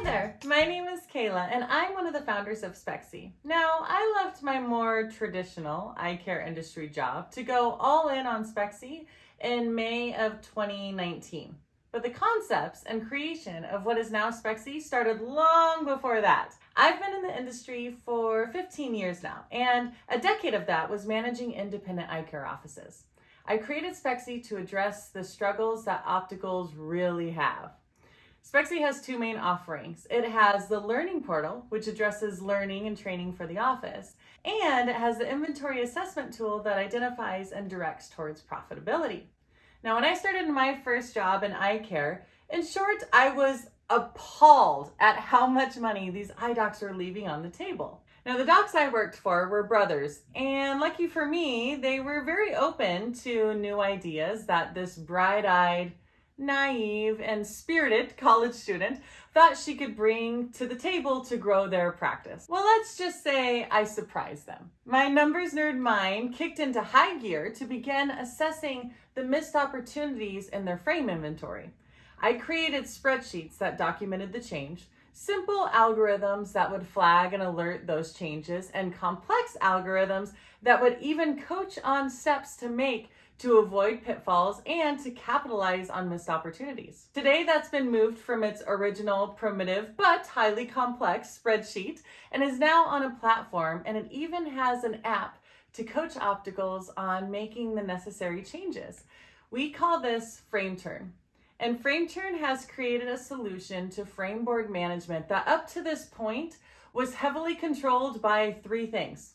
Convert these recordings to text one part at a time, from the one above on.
Hi there, my name is Kayla and I'm one of the founders of Spexy. Now, I left my more traditional eye care industry job to go all in on Spexy in May of 2019. But the concepts and creation of what is now Spexy started long before that. I've been in the industry for 15 years now, and a decade of that was managing independent eye care offices. I created Spexy to address the struggles that opticals really have. Spexy has two main offerings. It has the Learning Portal, which addresses learning and training for the office, and it has the Inventory Assessment tool that identifies and directs towards profitability. Now, when I started my first job in eye care, in short, I was appalled at how much money these eye docs were leaving on the table. Now, the docs I worked for were brothers, and lucky for me, they were very open to new ideas that this bright eyed, naive, and spirited college student thought she could bring to the table to grow their practice. Well, let's just say I surprised them. My numbers nerd mind kicked into high gear to begin assessing the missed opportunities in their frame inventory. I created spreadsheets that documented the change, simple algorithms that would flag and alert those changes, and complex algorithms that would even coach on steps to make to avoid pitfalls and to capitalize on missed opportunities. Today, that's been moved from its original primitive but highly complex spreadsheet and is now on a platform and it even has an app to coach opticals on making the necessary changes. We call this Frame Turn. And FrameTurn has created a solution to frame board management that up to this point was heavily controlled by three things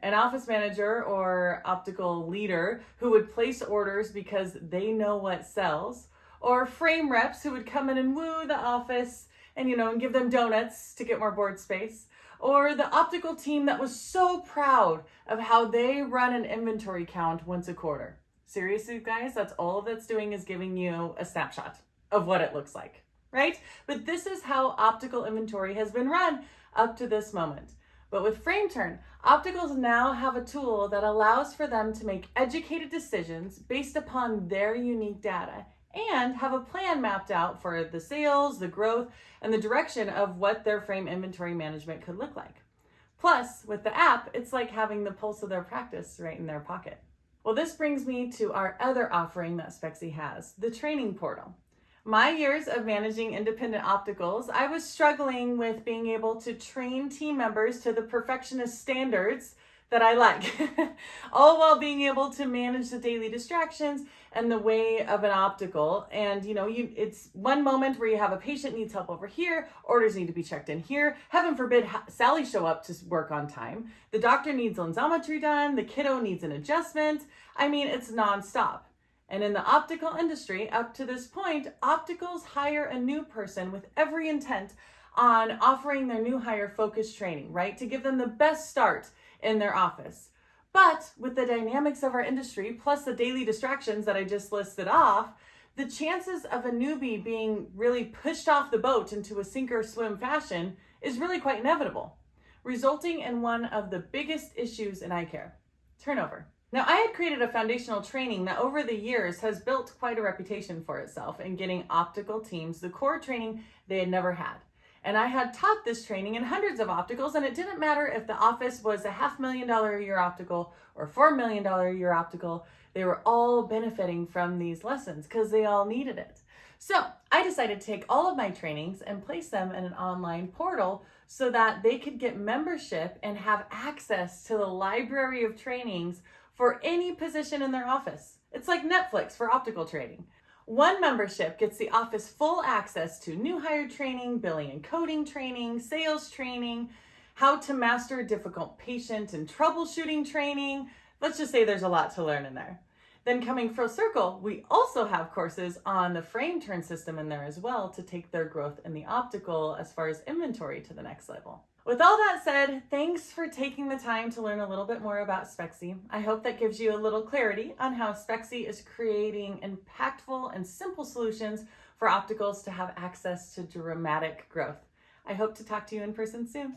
an office manager or optical leader who would place orders because they know what sells, or frame reps who would come in and woo the office and you know and give them donuts to get more board space, or the optical team that was so proud of how they run an inventory count once a quarter. Seriously, guys, that's all that's doing is giving you a snapshot of what it looks like, right? But this is how optical inventory has been run up to this moment. But with FrameTurn, opticals now have a tool that allows for them to make educated decisions based upon their unique data and have a plan mapped out for the sales, the growth, and the direction of what their frame inventory management could look like. Plus, with the app, it's like having the pulse of their practice right in their pocket. Well, this brings me to our other offering that Spexy has, the training portal. My years of managing independent opticals, I was struggling with being able to train team members to the perfectionist standards that I like, all while being able to manage the daily distractions and the way of an optical. And you know, you it's one moment where you have a patient needs help over here, orders need to be checked in here. Heaven forbid Sally show up to work on time. The doctor needs lensometry done. The kiddo needs an adjustment. I mean, it's nonstop. And in the optical industry, up to this point, opticals hire a new person with every intent on offering their new hire focused training, right? To give them the best start in their office. But with the dynamics of our industry, plus the daily distractions that I just listed off, the chances of a newbie being really pushed off the boat into a sink or swim fashion is really quite inevitable, resulting in one of the biggest issues in eye care turnover. Now, I had created a foundational training that over the years has built quite a reputation for itself in getting optical teams the core training they had never had. And I had taught this training in hundreds of opticals, and it didn't matter if the office was a half million dollar a year optical or four million dollar a year optical, they were all benefiting from these lessons because they all needed it. So I decided to take all of my trainings and place them in an online portal so that they could get membership and have access to the library of trainings for any position in their office. It's like Netflix for optical training. One membership gets the office full access to new hire training, billing and coding training, sales training, how to master a difficult patient and troubleshooting training. Let's just say there's a lot to learn in there. Then coming full circle, we also have courses on the frame turn system in there as well to take their growth in the optical as far as inventory to the next level. With all that said, thanks for taking the time to learn a little bit more about Spexy. I hope that gives you a little clarity on how Spexy is creating impactful and simple solutions for opticals to have access to dramatic growth. I hope to talk to you in person soon.